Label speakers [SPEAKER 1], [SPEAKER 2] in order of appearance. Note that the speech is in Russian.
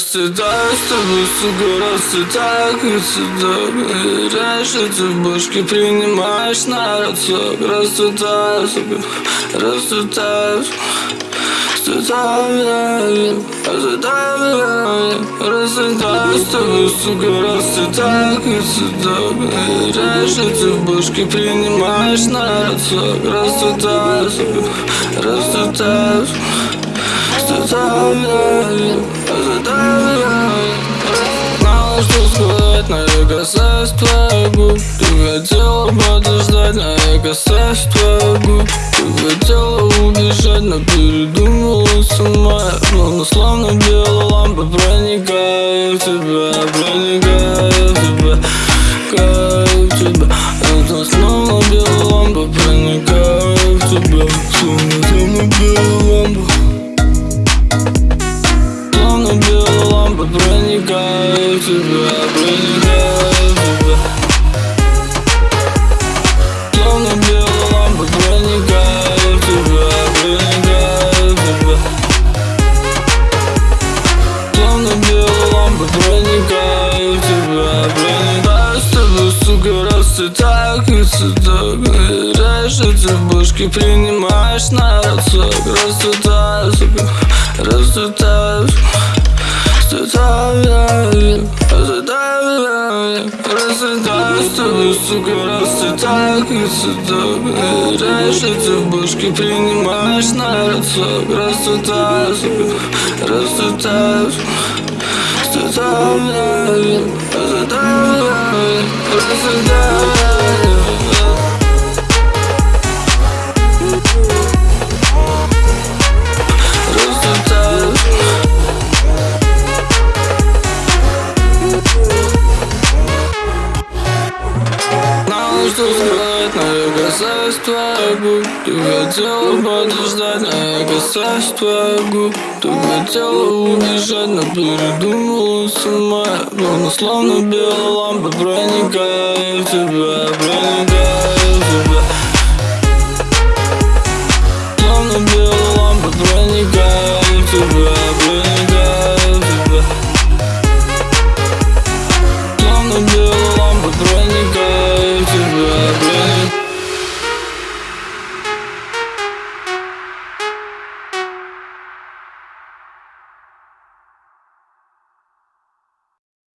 [SPEAKER 1] расцветаю с тобой, сука, расцветаю как цветок Раньше ты в башке принимаешь на рацион Расцветаю, сука, расцветаю Расцветаю, расцветаю, расцветаю с тобой, сука, расцветаю как цветок Раньше ты в башке принимаешь на рацион Расцветаю, сука, расцветаю Знала, что сказать, я касаюсь твоих губ Ты хотела подождать, но я касаюсь твоих губ Ты хотела убежать, но передумала сама Словно славно белая лампа проникая в тебя Проникая в тебя, проникая в тебя. Это снова белая лампа проникая в тебя проникаю в тебя, проникаю в тебя Словно белая лампа проникаю тебя, проникаю в тебя Словно белая лампа проникаю тебя, проникаю с тобой, сука, расцветаю как цветок Раньше ты в башке принимаешь на рацион Расцветаю, сука, расцветаю Расцветаю, расцветаю, расцветаю с тобой, сука, расцветаю как цветок ты в башке принимаешь на рацион Расцветаю, сука, расцветаю, расцветаю, расцветаю, расцветаю что но я касаюсь твоих губ Ты хотела подождать, но я касаюсь твоих губ Ты хотела убежать, но передумала сама. Словно, словно белая лампа проникая в тебя,